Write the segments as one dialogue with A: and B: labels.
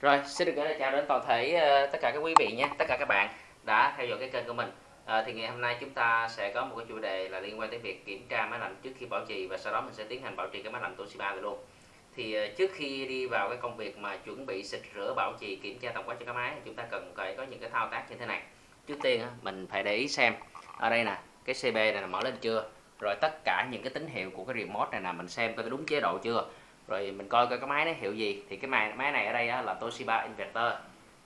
A: Rồi, xin được gửi lời chào đến toàn thể uh, tất cả các quý vị nhé, tất cả các bạn đã theo dõi cái kênh của mình. Ờ, thì ngày hôm nay chúng ta sẽ có một cái chủ đề là liên quan tới việc kiểm tra máy lạnh trước khi bảo trì và sau đó mình sẽ tiến hành bảo trì cái máy lạnh Toshiba này luôn. Thì uh, trước khi đi vào cái công việc mà chuẩn bị xịt rửa bảo trì kiểm tra tổng quát cho cái máy, chúng ta cần phải có những cái thao tác như thế này. Trước tiên uh, mình phải để ý xem ở đây nè, cái CB này là mở lên chưa? Rồi tất cả những cái tín hiệu của cái remote này là mình xem coi đúng chế độ chưa? Rồi mình coi coi cái máy nó hiệu gì. Thì cái máy máy này ở đây là Toshiba inverter.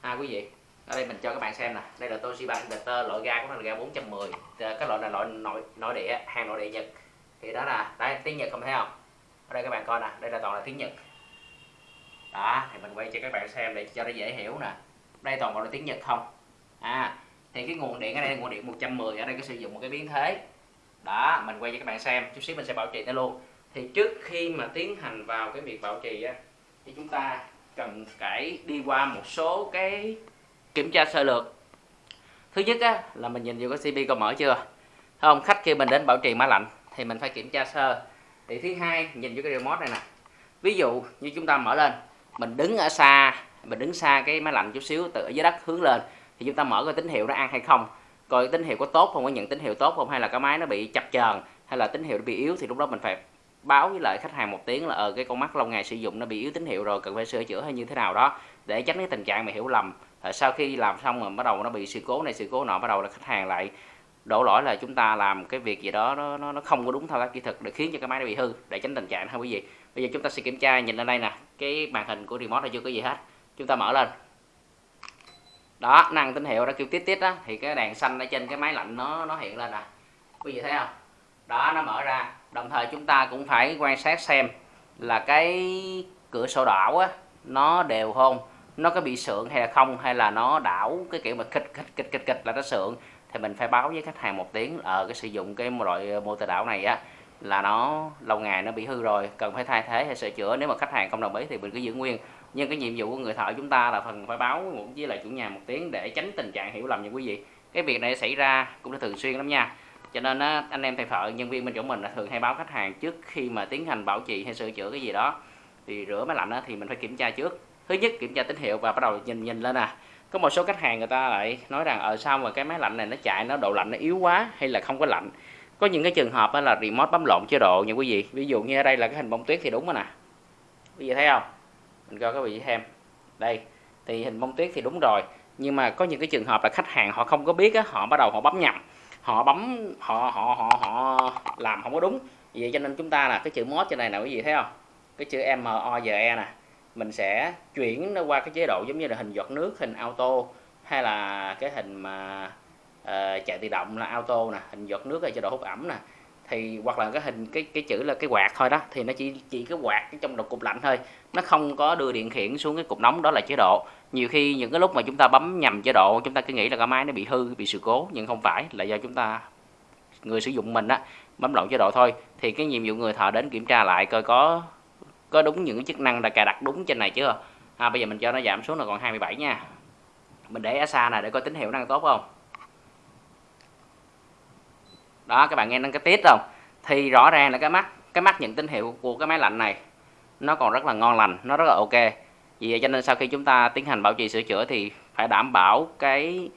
A: Ha, quý vị, ở đây mình cho các bạn xem nè. Đây là Toshiba inverter, loại ga của nó là ga 410 cái loại này loại nội nội địa, hàng nội địa Nhật. Thì đó là, đây, tiếng Nhật không thấy không? Ở đây các bạn coi nè, đây là toàn là tiếng Nhật. Đó, thì mình quay cho các bạn xem để cho nó dễ hiểu nè. Đây toàn bộ là tiếng Nhật không? À thì cái nguồn điện ở đây nguồn điện 110 ở đây có sử dụng một cái biến thế. Đó, mình quay cho các bạn xem. Chút xíu mình sẽ bảo trì nó luôn thì trước khi mà tiến hành vào cái việc bảo trì á, thì chúng ta cần phải đi qua một số cái kiểm tra sơ lược. Thứ nhất á, là mình nhìn vô cái CP có mở chưa? Không? Khách khi mình đến bảo trì máy lạnh thì mình phải kiểm tra sơ. Thì thứ hai, nhìn vô cái remote này nè. Ví dụ như chúng ta mở lên, mình đứng ở xa, mình đứng xa cái máy lạnh chút xíu, từ ở dưới đất hướng lên, thì chúng ta mở cái tín hiệu nó ăn hay không. Coi tín hiệu có tốt không, có nhận tín hiệu tốt không, hay là cái máy nó bị chập chờn, hay là tín hiệu nó bị yếu, thì lúc đó mình phải báo với lại khách hàng một tiếng là ờ, cái con mắt lâu ngày sử dụng nó bị yếu tín hiệu rồi cần phải sửa chữa hay như thế nào đó để tránh cái tình trạng mà hiểu lầm. Ờ, sau khi làm xong mà bắt đầu nó bị sự cố này sự cố nọ bắt đầu là khách hàng lại đổ lỗi là chúng ta làm cái việc gì đó nó nó, nó không có đúng thao tác kỹ thuật để khiến cho cái máy nó bị hư để tránh tình trạng ha quý vị. Bây giờ chúng ta sẽ kiểm tra nhìn lên đây nè cái màn hình của remote này chưa có gì hết. Chúng ta mở lên. Đó năng tín hiệu đã kêu tít tít đó thì cái đèn xanh ở trên cái máy lạnh nó nó hiện lên nè. Quý vị thấy không? Đó nó mở ra đồng thời chúng ta cũng phải quan sát xem là cái cửa sổ đảo á, nó đều không, nó có bị sượng hay là không, hay là nó đảo cái kiểu mà kịch kịch kịch kịch kịch là nó sượng. Thì mình phải báo với khách hàng một tiếng ở cái sử dụng cái loại ờ, motor đảo này á, là nó lâu ngày nó bị hư rồi, cần phải thay thế hay sửa chữa. Nếu mà khách hàng không đồng ý thì mình cứ giữ nguyên. Nhưng cái nhiệm vụ của người thợ chúng ta là phần phải báo với lại chủ nhà một tiếng để tránh tình trạng hiểu lầm như quý vị. Cái việc này xảy ra cũng đã thường xuyên lắm nha cho nên á, anh em thầy thợ nhân viên bên chỗ mình là thường hay báo khách hàng trước khi mà tiến hành bảo trì hay sửa chữa cái gì đó. Thì rửa máy lạnh á, thì mình phải kiểm tra trước. Thứ nhất kiểm tra tín hiệu và bắt đầu nhìn nhìn lên à. Có một số khách hàng người ta lại nói rằng ở sao mà cái máy lạnh này nó chạy nó độ lạnh nó yếu quá hay là không có lạnh? Có những cái trường hợp là remote bấm lộn chế độ nha quý vị. Ví dụ như ở đây là cái hình bông tuyết thì đúng rồi nè. Quý vị thấy không? Mình coi các vị xem. Đây thì hình bông tuyết thì đúng rồi. Nhưng mà có những cái trường hợp là khách hàng họ không có biết á, họ bắt đầu họ bấm nhầm họ bấm họ họ họ họ làm không có đúng. Vậy cho nên chúng ta là cái chữ mod trên này nè quý vị thấy không? Cái chữ M O G E nè. Mình sẽ chuyển nó qua cái chế độ giống như là hình giọt nước hình auto hay là cái hình mà uh, chạy tự động là auto nè. Hình giọt nước là chế độ hút ẩm nè thì hoặc là cái hình cái cái chữ là cái quạt thôi đó thì nó chỉ chỉ cái quạt cái trong đầu cục lạnh thôi. Nó không có đưa điện khiển xuống cái cục nóng đó là chế độ. Nhiều khi những cái lúc mà chúng ta bấm nhầm chế độ chúng ta cứ nghĩ là cái máy nó bị hư bị sự cố nhưng không phải là do chúng ta người sử dụng mình á bấm lộn chế độ thôi. Thì cái nhiệm vụ người thợ đến kiểm tra lại coi có có đúng những chức năng đã cài đặt đúng trên này chưa? À, bây giờ mình cho nó giảm xuống là còn 27 nha. Mình để ở xa này để coi tín hiệu năng tốt không? Đó các bạn nghe đến cái tiết không? Thì rõ ràng là cái mắt cái mắt nhận tín hiệu của cái máy lạnh này nó còn rất là ngon lành nó rất là ok. Vì vậy cho nên sau khi chúng ta tiến hành bảo trì sửa chữa thì phải đảm bảo cái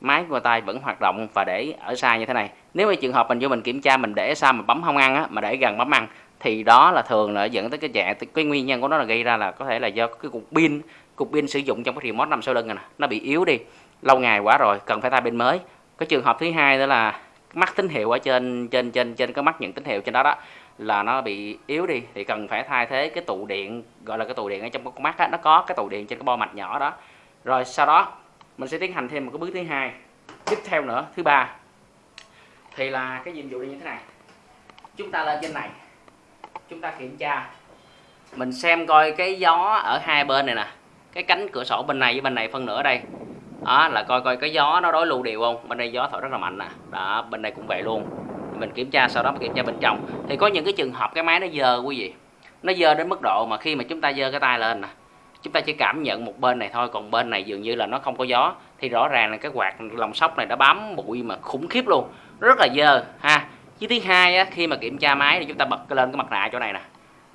A: máy của tay vẫn hoạt động và để ở xa như thế này. Nếu mà trường hợp mình vô mình kiểm tra mình để xa mà bấm không ăn á, mà để gần bấm ăn thì đó là thường là dẫn tới cái trạng cái nguyên nhân của nó là gây ra là có thể là do cái cục pin cục pin sử dụng trong cái remote nằm sau lưng này nè nó bị yếu đi lâu ngày quá rồi cần phải thay pin mới. Cái trường hợp thứ hai đó là mắt tín hiệu ở trên trên trên trên cái mắt nhận tín hiệu trên đó đó là nó bị yếu đi. Thì cần phải thay thế cái tụ điện gọi là cái tụ điện ở trong con mắt á, nó có cái tụ điện trên cái bo mạch nhỏ đó. Rồi sau đó mình sẽ tiến hành thêm một cái bước thứ hai. Tiếp theo nữa thứ ba thì là cái nhiệm vụ như thế này. Chúng ta lên trên này chúng ta kiểm tra. Mình xem coi cái gió ở hai bên này nè cái cánh cửa sổ bên này với bên này phân nửa đây đó là coi coi cái gió nó đối lưu đều không? Bên đây gió thổi rất là mạnh nè. Đó bên đây cũng vậy luôn. Mình kiểm tra sau đó mình kiểm tra bên trong. Thì có những cái trường hợp cái máy nó dơ quý vị. Nó dơ đến mức độ mà khi mà chúng ta dơ cái tay lên nè chúng ta chỉ cảm nhận một bên này thôi còn bên này dường như là nó không có gió. Thì rõ ràng là cái quạt lòng sóc này đã bám bụi mà khủng khiếp luôn. Rất là dơ ha. Chứ thứ hai á, khi mà kiểm tra máy thì chúng ta bật lên cái mặt nạ chỗ này nè.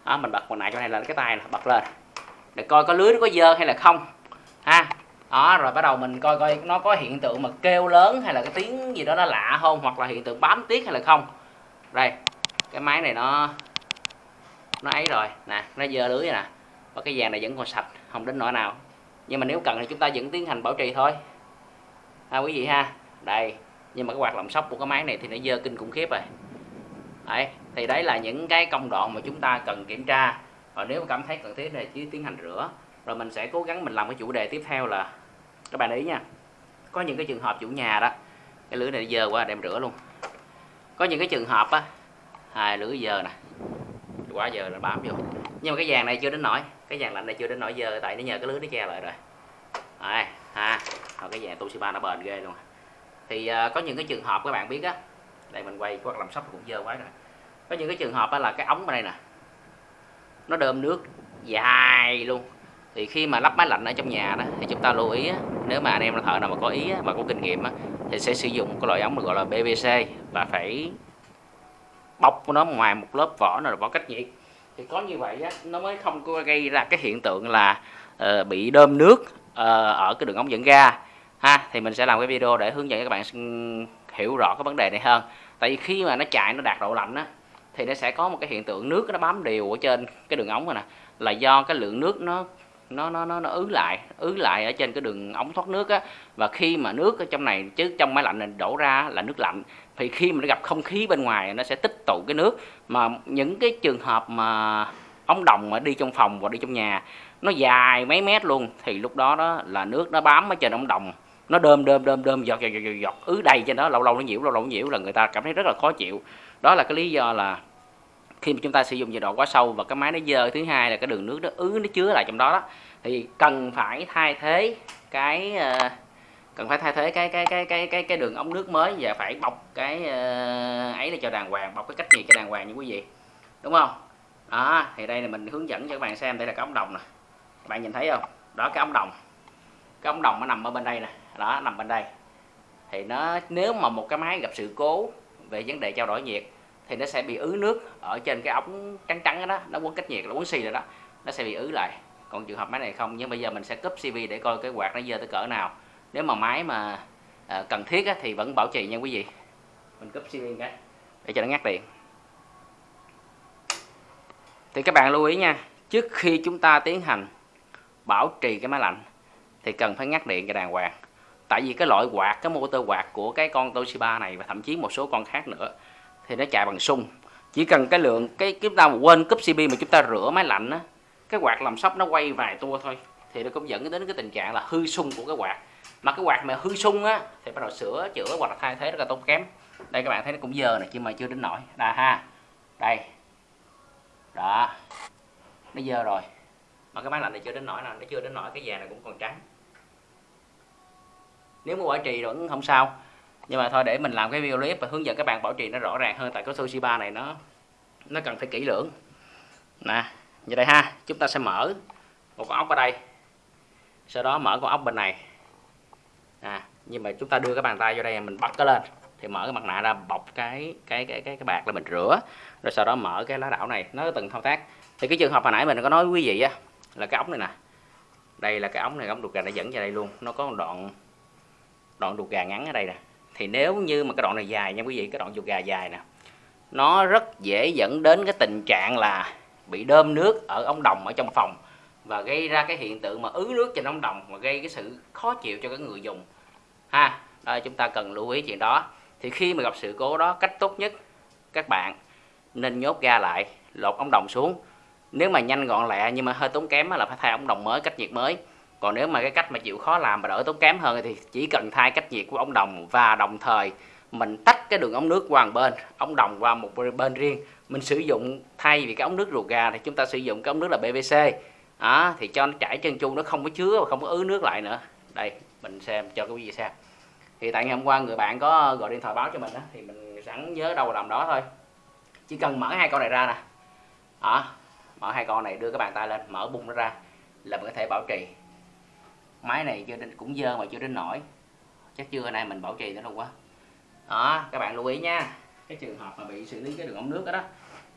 A: Đó, mình bật mặt nạ chỗ này lên cái tay nè bật lên. Để coi có lưới nó có dơ hay là không ha đó, rồi bắt đầu mình coi coi nó có hiện tượng mà kêu lớn hay là cái tiếng gì đó nó lạ không, hoặc là hiện tượng bám tiết hay là không. Đây, cái máy này nó nó ấy rồi. Nè, nó dơ lưới nè. Và cái vàng này vẫn còn sạch, không đến nỗi nào. Nhưng mà nếu cần thì chúng ta vẫn tiến hành bảo trì thôi. Ha quý vị ha. Đây, nhưng mà cái hoạt động sóc của cái máy này thì nó dơ kinh khủng khiếp rồi. Đấy, thì đấy là những cái công đoạn mà chúng ta cần kiểm tra. Và nếu cảm thấy cần thiết thì chỉ tiến hành rửa. Rồi mình sẽ cố gắng mình làm cái chủ đề tiếp theo là các bạn để ý nha. Có những cái trường hợp chủ nhà đó cái lưới này dơ quá đem rửa luôn. Có những cái trường hợp á hai lưới dơ nè. Quá giờ là bám vô. Nhưng mà cái vàng này chưa đến nổi cái vàng lạnh này chưa đến nổi dơ tại nó nhờ cái lưới nó che lại rồi. Đây ha. Rồi cái vàng Toshiba nó bền ghê luôn. Thì uh, có những cái trường hợp các bạn biết á đây mình quay quát làm sắp cũng dơ quá rồi. Có những cái trường hợp á là cái ống ở đây nè nó đơm nước dài luôn thì khi mà lắp máy lạnh ở trong nhà đó thì chúng ta lưu ý nếu mà anh em là thợ nào mà có ý và có kinh nghiệm thì sẽ sử dụng cái loại ống được gọi là PVC và phải bọc của nó ngoài một lớp vỏ nào là vỏ cách nhiệt. Thì có như vậy á, nó mới không có gây ra cái hiện tượng là uh, bị đơm nước uh, ở cái đường ống dẫn ga. Ha thì mình sẽ làm cái video để hướng dẫn các bạn hiểu rõ cái vấn đề này hơn. Tại vì khi mà nó chạy nó đạt độ lạnh á thì nó sẽ có một cái hiện tượng nước nó bám đều ở trên cái đường ống này nè là do cái lượng nước nó nó nó nó, nó ứ lại ứ lại ở trên cái đường ống thoát nước á. Và khi mà nước ở trong này chứ trong máy lạnh này đổ ra là nước lạnh. Thì khi mà nó gặp không khí bên ngoài nó sẽ tích tụ cái nước. Mà những cái trường hợp mà ống đồng mà đi trong phòng và đi trong nhà nó dài mấy mét luôn thì lúc đó đó là nước nó bám ở trên ống đồng. Nó đơm đơm đơm đơm giọt giọt giọt, giọt ứ đầy trên đó lâu lâu nó nhiễu lâu lâu nó nhiễu là người ta cảm thấy rất là khó chịu. Đó là cái lý do là khi mà chúng ta sử dụng nhiệt độ quá sâu và cái máy nó dơ thứ hai là cái đường nước nó ứ nó chứa lại trong đó, đó thì cần phải thay thế cái uh, cần phải thay thế cái cái cái cái cái cái đường ống nước mới và phải bọc cái uh, ấy để cho đàng hoàng bọc cái cách nhiệt cho đàng hoàng như quý vị. Đúng không? Đó thì đây là mình hướng dẫn cho các bạn xem đây là cái ống đồng nè. Các bạn nhìn thấy không? Đó cái ống đồng. Cái ống đồng nó nằm ở bên đây nè. Đó nằm bên đây. Thì nó nếu mà một cái máy gặp sự cố về vấn đề trao đổi nhiệt thì nó sẽ bị ứ nước ở trên cái ống trắng trắng đó nó quấn cách nhiệt là quấn xì rồi đó nó sẽ bị ứ lại. Còn trường hợp máy này không nhưng bây giờ mình sẽ cúp CV để coi cái quạt nó dơ tới cỡ nào. Nếu mà máy mà à, cần thiết á, thì vẫn bảo trì nha quý vị. Mình cúp CV cái để cho nó ngắt điện. Thì các bạn lưu ý nha trước khi chúng ta tiến hành bảo trì cái máy lạnh thì cần phải ngắt điện cho đàng hoàng. Tại vì cái loại quạt cái motor quạt của cái con Toshiba này và thậm chí một số con khác nữa thì nó chạy bằng sung. Chỉ cần cái lượng, cái chúng ta mà quên cúp CP mà chúng ta rửa máy lạnh á, cái quạt làm sóc nó quay vài tua thôi, thì nó cũng dẫn đến cái tình trạng là hư sung của cái quạt. Mà cái quạt mà hư sung á, thì bắt đầu sửa, chữa hoặc là thay thế rất là tốn kém. Đây các bạn thấy nó cũng dơ này nhưng mà chưa đến nổi. Đà ha, đây, đó, nó dơ rồi. Mà cái máy lạnh này chưa đến nổi nào nó chưa đến nổi, cái vàng này cũng còn trắng. Nếu mà bảo trì vẫn không sao nhưng mà thôi, để mình làm cái video clip và hướng dẫn các bạn bảo trì nó rõ ràng hơn tại cái Toshiba này, nó nó cần phải kỹ lưỡng. Nè, như đây ha, chúng ta sẽ mở một con ốc ở đây. Sau đó mở con ốc bên này. À nhưng mà chúng ta đưa cái bàn tay vô đây, mình bắt cái lên. Thì mở cái mặt nạ ra, bọc cái cái cái cái cái bạc là mình rửa. Rồi sau đó mở cái lá đảo này, nó từng thao tác. Thì cái trường hợp hồi nãy mình có nói quý vị á, là cái ống này nè. Đây là cái ống này ống đục gà nó dẫn vào đây luôn. Nó có một đoạn đoạn đục gà ngắn ở đây nè thì nếu như mà cái đoạn này dài nha quý vị, cái đoạn ruột gà dài nè, nó rất dễ dẫn đến cái tình trạng là bị đơm nước ở ống đồng ở trong phòng và gây ra cái hiện tượng mà ứ nước trên ống đồng và gây cái sự khó chịu cho cái người dùng. Ha đó chúng ta cần lưu ý chuyện đó. Thì khi mà gặp sự cố đó, cách tốt nhất, các bạn nên nhốt ga lại, lột ống đồng xuống. Nếu mà nhanh gọn lẹ nhưng mà hơi tốn kém là phải thay ống đồng mới, cách nhiệt mới còn nếu mà cái cách mà chịu khó làm mà đỡ tốn kém hơn thì chỉ cần thay cách nhiệt của ống đồng và đồng thời mình tách cái đường ống nước qua một bên ống đồng qua một bên riêng. Mình sử dụng thay vì cái ống nước ruột gà thì chúng ta sử dụng cái ống nước là PVC đó, thì cho nó chảy chân chu nó không có chứa và không có ứ nước lại nữa. Đây mình xem cho quý vị xem. Thì tại ngày hôm qua người bạn có gọi điện thoại báo cho mình đó, thì mình sẵn nhớ đâu làm đó thôi. Chỉ cần mở hai con này ra nè. Đó, mở hai con này đưa cái bàn tay lên mở bung nó ra là mình có thể bảo trì máy này chưa đến cũng dơ mà chưa đến nổi. Chắc chưa nay mình bảo trì nữa đâu quá đó các bạn lưu ý nha. Cái trường hợp mà bị xử lý cái đường ống nước đó, đó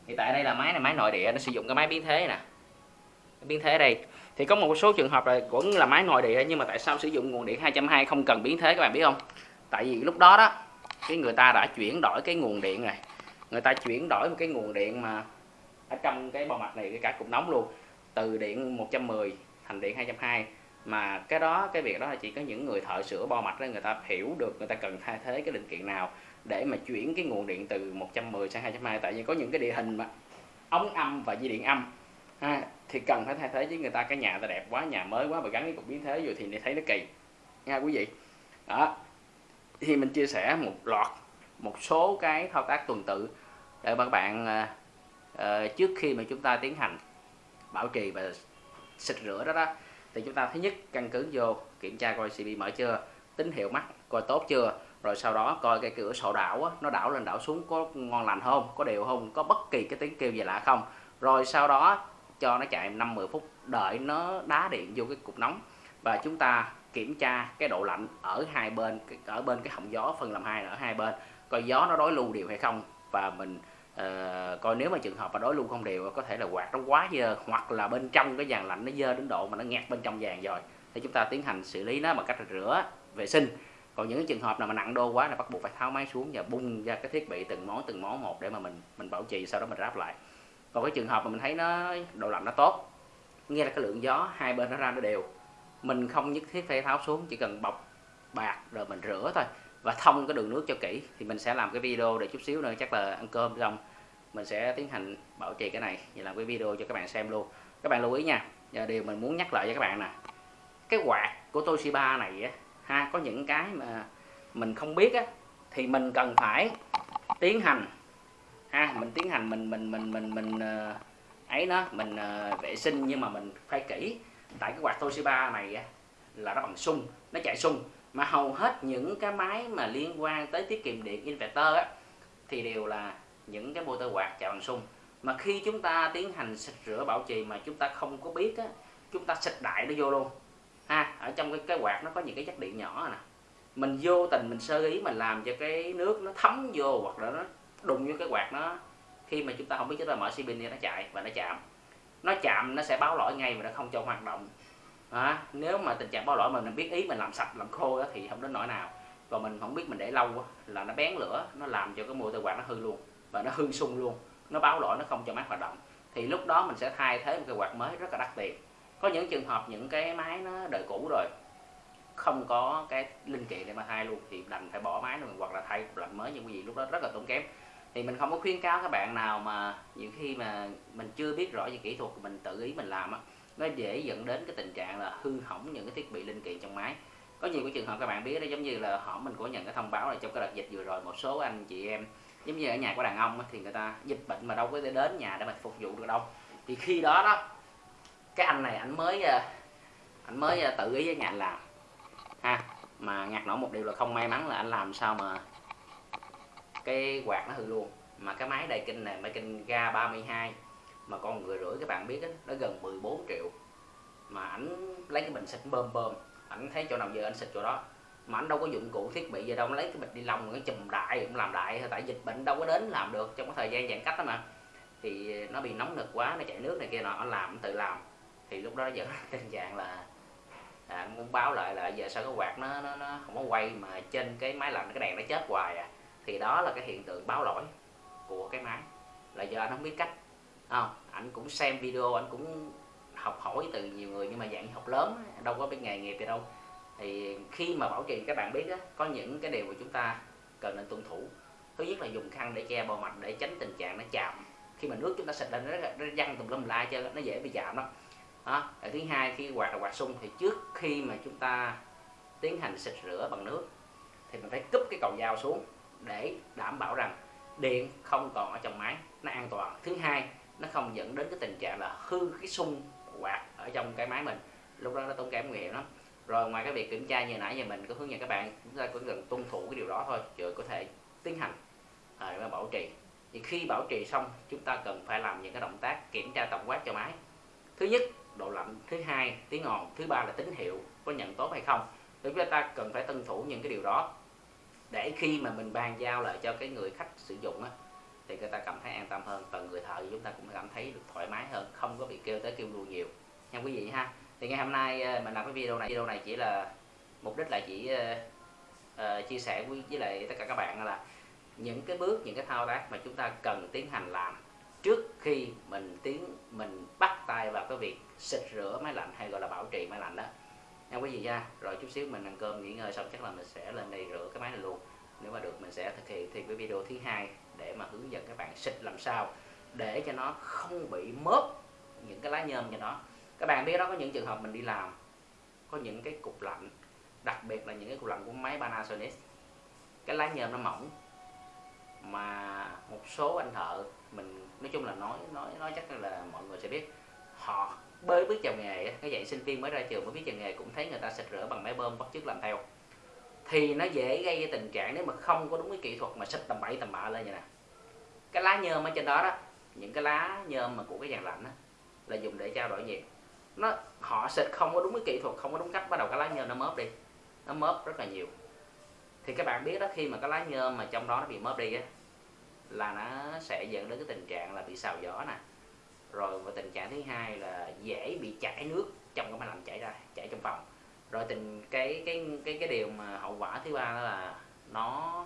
A: thì tại đây là máy này máy nội địa nó sử dụng cái máy biến thế nè. Biến thế đây. Thì có một số trường hợp là vẫn là máy nội địa nhưng mà tại sao sử dụng nguồn điện 220 không cần biến thế các bạn biết không? Tại vì lúc đó đó cái người ta đã chuyển đổi cái nguồn điện này. Người ta chuyển đổi một cái nguồn điện mà ở trong cái bo mặt này cái cả cục nóng luôn. Từ điện 110 thành điện 220 mà cái đó cái việc đó là chỉ có những người thợ sửa bo mạch đó người ta hiểu được người ta cần thay thế cái linh kiện nào để mà chuyển cái nguồn điện từ 110 sang 220 tại vì có những cái địa hình mà ống âm và dây điện âm ha, thì cần phải thay thế với người ta. Cái nhà ta đẹp quá nhà mới quá mà gắn cái cục biến thế rồi thì thấy nó kỳ nha quý vị. Đó. Thì mình chia sẻ một loạt một số cái thao tác tuần tự để các bạn uh, trước khi mà chúng ta tiến hành bảo trì và xịt rửa đó đó thì chúng ta thứ nhất căn cứ vô kiểm tra coi cb mở chưa tín hiệu mắt coi tốt chưa rồi sau đó coi cái cửa sổ đảo á, nó đảo lên đảo xuống có ngon lành không có đều không có bất kỳ cái tiếng kêu gì lạ không. Rồi sau đó cho nó chạy 5-10 phút đợi nó đá điện vô cái cục nóng. Và chúng ta kiểm tra cái độ lạnh ở hai bên ở bên cái họng gió phân làm hai ở hai bên coi gió nó đối lưu đều hay không. Và mình Ờ, uh, coi nếu mà trường hợp mà đối lưu không đều có thể là quạt nó quá dơ hoặc là bên trong cái dàn lạnh nó dơ đến độ mà nó ngạt bên trong dàn rồi thì chúng ta tiến hành xử lý nó bằng cách rửa vệ sinh. Còn những trường hợp nào mà nặng đô quá là bắt buộc phải tháo máy xuống và bung ra cái thiết bị từng món từng món một để mà mình mình bảo trì sau đó mình ráp lại. Còn cái trường hợp mà mình thấy nó độ lạnh nó tốt nghe là cái lượng gió hai bên nó ra nó đều. Mình không nhất thiết phải tháo xuống chỉ cần bọc bạc rồi mình rửa thôi và thông cái đường nước cho kỹ thì mình sẽ làm cái video để chút xíu nữa chắc là ăn cơm xong mình sẽ tiến hành bảo trì cái này và làm cái video cho các bạn xem luôn. Các bạn lưu ý nha và điều mình muốn nhắc lại cho các bạn nè cái quạt của Toshiba này á ha có những cái mà mình không biết á thì mình cần phải tiến hành ha mình tiến hành mình mình mình mình mình ờ, ấy nó mình ờ, vệ sinh nhưng mà mình phải kỹ. Tại cái quạt Toshiba này á, là nó bằng sung nó chạy sung mà hầu hết những cái máy mà liên quan tới tiết kiệm điện inverter á, thì đều là những cái motor quạt chạy bằng sung. Mà khi chúng ta tiến hành xịt rửa bảo trì mà chúng ta không có biết á, chúng ta xịt đại nó vô luôn. Ha, ở trong cái cái quạt nó có những cái chất điện nhỏ nè. Mình vô tình mình sơ ý mình làm cho cái nước nó thấm vô hoặc là nó đụng vô cái quạt nó, khi mà chúng ta không biết chúng ta mở xi pin nó chạy và nó chạm. Nó chạm nó sẽ báo lỗi ngay và nó không cho hoạt động à, nếu mà tình trạng bao lỗi mà mình biết ý mình làm sạch làm khô đó, thì không đến nỗi nào. Và mình không biết mình để lâu đó, là nó bén lửa nó làm cho cái motor quạt nó hư luôn và nó hư sung luôn. Nó báo lỗi nó không cho máy hoạt động. Thì lúc đó mình sẽ thay thế một cái quạt mới rất là đắt tiền. Có những trường hợp những cái máy nó đời cũ rồi không có cái linh kiện để mà thay luôn thì đành phải bỏ máy luôn hoặc là thay lạnh mới nhưng quý vị lúc đó rất là tốn kém. Thì mình không có khuyến cáo các bạn nào mà nhiều khi mà mình chưa biết rõ về kỹ thuật mình tự ý mình làm á nó dễ dẫn đến cái tình trạng là hư hỏng những cái thiết bị linh kiện trong máy. Có nhiều cái trường hợp các bạn biết đó, giống như là họ mình có nhận cái thông báo là trong cái đợt dịch vừa rồi, một số anh chị em, giống như ở nhà của đàn ông thì người ta dịch bệnh mà đâu có thể đến nhà để mà phục vụ được đâu. Thì khi đó đó, cái anh này anh mới à, anh mới à, tự ý với nhà anh làm. Ha, mà ngặt nổi một điều là không may mắn là anh làm sao mà cái quạt nó hư luôn. Mà cái máy đầy kinh này, máy kinh ga 32 mà con người rưỡi các bạn biết đó, nó gần 14 triệu. Mà ảnh lấy cái bình xịt bơm bơm ảnh thấy chỗ nào giờ anh xịt chỗ đó. Mà anh đâu có dụng cụ thiết bị gì đâu lấy cái bịch đi lông cái chùm đại cũng làm đại tại dịch bệnh đâu có đến làm được trong cái thời gian giãn cách đó mà. Thì nó bị nóng nực quá nó chạy nước này kia nọ anh làm tự làm. Thì lúc đó giờ tình trạng là à, muốn báo lại là giờ sao cái quạt nó, nó nó không có quay mà trên cái máy lạnh cái đèn nó chết hoài à. Thì đó là cái hiện tượng báo lỗi của cái máy. Là do anh không biết cách không? Anh cũng xem video anh cũng học hỏi từ nhiều người nhưng mà dạng học lớn đâu có biết nghề nghiệp gì đâu. Thì khi mà bảo trì các bạn biết á, có những cái điều mà chúng ta cần nên tuân thủ. Thứ nhất là dùng khăn để che bề mặt để tránh tình trạng nó chạm. Khi mà nước chúng ta xịt lên nó, nó văng tùm lum la cho nó dễ bị chạm đó đó. thứ hai khi quạt là quạt sung thì trước khi mà chúng ta tiến hành xịt rửa bằng nước thì mình phải cúp cái cầu dao xuống để đảm bảo rằng điện không còn ở trong máy nó an toàn. Thứ hai nó không dẫn đến cái tình trạng là hư cái sung quạt ở trong cái máy mình. Lúc đó nó tốn kém nguy hiểm lắm. Rồi ngoài cái việc kiểm tra như nãy giờ mình có hướng dẫn các bạn chúng ta cũng cần tuân thủ cái điều đó thôi rồi có thể tiến hành à, để mà bảo trì. Thì khi bảo trì xong chúng ta cần phải làm những cái động tác kiểm tra tổng quát cho máy. Thứ nhất độ lạnh. Thứ hai tiếng ồn thứ ba là tín hiệu có nhận tốt hay không. Thì chúng ta cần phải tuân thủ những cái điều đó. Để khi mà mình bàn giao lại cho cái người khách sử dụng á thì người ta cảm thấy an tâm hơn. Và người thợ chúng ta cũng cảm thấy được thoải mái hơn không có bị kêu tới kêu đùa nhiều. Nha quý vị ha thì ngày hôm nay ờ, mình làm cái video này video này chỉ là mục đích là chỉ uh, uh, chia sẻ với, với lại tất cả các bạn là những cái bước những cái thao tác mà chúng ta cần tiến hành làm trước khi mình tiến mình bắt tay vào cái việc xịt rửa máy lạnh hay gọi là bảo trì máy lạnh đó. Nha quý vị nha rồi chút xíu mình ăn cơm nghỉ ngơi xong chắc là mình sẽ lên đây rửa cái máy này luôn. Nếu mà được mình sẽ thực hiện thêm cái video thứ hai để mà hướng dẫn các bạn xịt làm sao để cho nó không bị mớp những cái lá nhôm cho nó. Các bạn biết đó, có những trường hợp mình đi làm, có những cái cục lạnh, đặc biệt là những cái cục lạnh của máy Panasonic, cái lá nhôm nó mỏng mà một số anh thợ mình, nói chung là nói nói nói chắc là mọi người sẽ biết, họ bơi biết chào nghề cái dạy sinh viên mới ra trường mới biết chào nghề cũng thấy người ta xịt rửa bằng máy bơm, bắt chước làm theo thì nó dễ gây cái tình trạng nếu mà không có đúng cái kỹ thuật mà xịt tầm bậy tầm bạ lên như nè. Cái lá nhôm ở trên đó đó những cái lá nhôm mà của cái dàn lạnh đó, là dùng để trao đổi nhiệt. Nó họ xịt không có đúng cái kỹ thuật không có đúng cách bắt đầu cái lá nhôm nó mớp đi. Nó mớp rất là nhiều. Thì các bạn biết đó khi mà cái lá nhôm mà trong đó nó bị mớp đi á là nó sẽ dẫn đến cái tình trạng là bị xào gió nè. Rồi và tình trạng thứ hai là dễ bị chảy nước trong cái máy lạnh chảy ra chảy trong phòng rồi tình cái cái cái cái điều mà hậu quả thứ ba đó là nó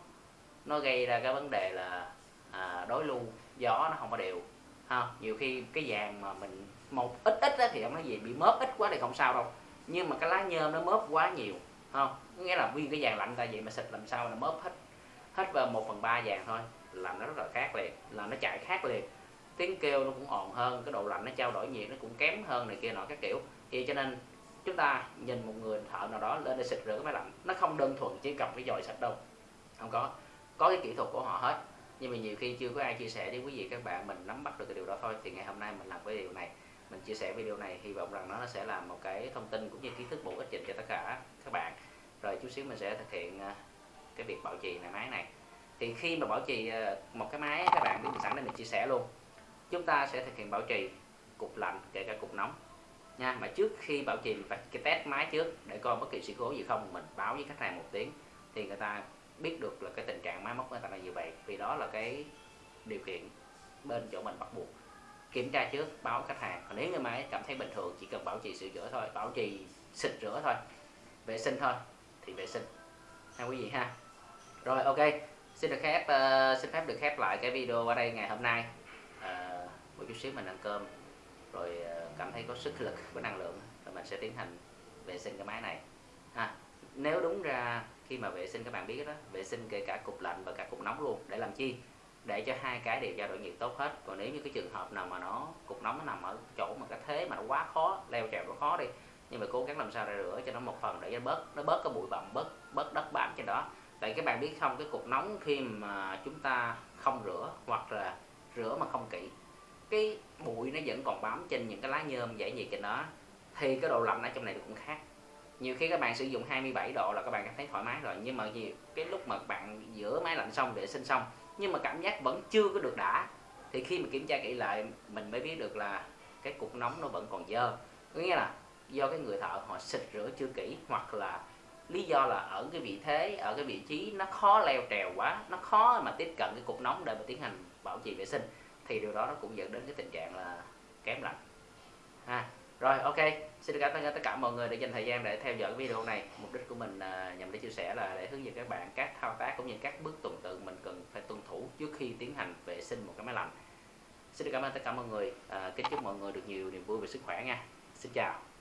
A: nó gây ra cái vấn đề là à, đối lưu gió nó không có đều ha. Nhiều khi cái vàng mà mình một ít ít á, thì không nói gì bị mớp ít quá thì không sao đâu. Nhưng mà cái lá nhôm nó mớp quá nhiều không nghĩa là nguyên cái vàng lạnh ta vậy mà xịt làm sao là mớp hết hết vào một phần ba vàng thôi làm nó rất là khác liền là nó chạy khác liền. Tiếng kêu nó cũng ồn hơn cái độ lạnh nó trao đổi nhiệt nó cũng kém hơn này kia nọ các kiểu. Thì cho nên chúng ta nhìn một người thợ nào đó lên để xịt rửa cái máy lạnh. Nó không đơn thuần chỉ cầm cái dòi sạch đâu. Không có. Có cái kỹ thuật của họ hết. Nhưng mà nhiều khi chưa có ai chia sẻ với quý vị các bạn mình nắm bắt được cái điều đó thôi. Thì ngày hôm nay mình làm cái điều này, mình chia sẻ video này, hy vọng rằng nó sẽ là một cái thông tin cũng như kiến thức bổ ích dành cho tất cả các bạn. Rồi chút xíu mình sẽ thực hiện ờ, cái việc bảo trì này máy này. Thì khi mà bảo trì ờ, một cái máy, các bạn biết mình sẵn đây mình chia sẻ luôn. Chúng ta sẽ thực hiện bảo trì cục lạnh kể cả cục nóng nha. Mà trước khi bảo trì mình phải cái test máy trước để coi bất kỳ sự cố gì không mình báo với khách hàng một tiếng thì người ta biết được là cái tình trạng máy móc người ta là như vậy. Vì đó là cái điều kiện bên chỗ mình bắt buộc. Kiểm tra trước báo khách hàng. Còn nếu như máy cảm thấy bình thường chỉ cần bảo trì sửa chữa thôi bảo trì xịt rửa thôi vệ sinh thôi thì vệ sinh. Ha quý vị ha. Rồi ok. Xin được khép uh, xin phép được khép lại cái video ở đây ngày hôm nay. Uh, một chút xíu mình ăn cơm rồi uh, cảm thấy có sức lực, có năng lượng thì mình sẽ tiến hành vệ sinh cái máy này. Ha, nếu đúng ra khi mà vệ sinh các bạn biết đó, vệ sinh kể cả cục lạnh và cả cục nóng luôn, để làm chi? Để cho hai cái đều trao đổi nhiệt tốt hết. Còn nếu như cái trường hợp nào mà nó, cục nóng nó nằm ở chỗ mà cái thế mà nó quá khó, leo trèo nó khó đi, nhưng mà cố gắng làm sao để rửa cho nó một phần để cho nó bớt nó bớt cái bụi bặm, bớt bớt đất bám trên đó. Tại các bạn biết không, cái cục nóng khi mà chúng ta không rửa hoặc là rửa mà không kỹ cái bụi nó vẫn còn bám trên những cái lá nhôm dễ nhiệt trên đó, thì cái độ lạnh ở trong này cũng khác. Nhiều khi các bạn sử dụng 27 độ là các bạn cảm thấy thoải mái rồi, nhưng mà nhiều, cái lúc mà bạn rửa máy lạnh xong, vệ sinh xong, nhưng mà cảm giác vẫn chưa có được đã, thì khi mà kiểm tra kỹ lại, mình mới biết được là cái cục nóng nó vẫn còn dơ. Có nghĩa là do cái người thợ họ xịt rửa chưa kỹ, hoặc là lý do là ở cái vị thế, ở cái vị trí nó khó leo trèo quá, nó khó mà tiếp cận cái cục nóng để mà tiến hành bảo trì vệ sinh thì điều đó nó cũng dẫn đến cái tình trạng là kém lạnh ha rồi ok. Xin cảm ơn tất cả mọi người đã dành thời gian để theo dõi video này. Mục đích của mình à, nhằm để chia sẻ là để hướng dẫn các bạn các thao tác cũng như các bước tuần tự mình cần phải tuân thủ trước khi tiến hành vệ sinh một cái máy lạnh. Xin cảm ơn tất cả mọi người. À, kính chúc mọi người được nhiều niềm vui và sức khỏe nha. Xin chào.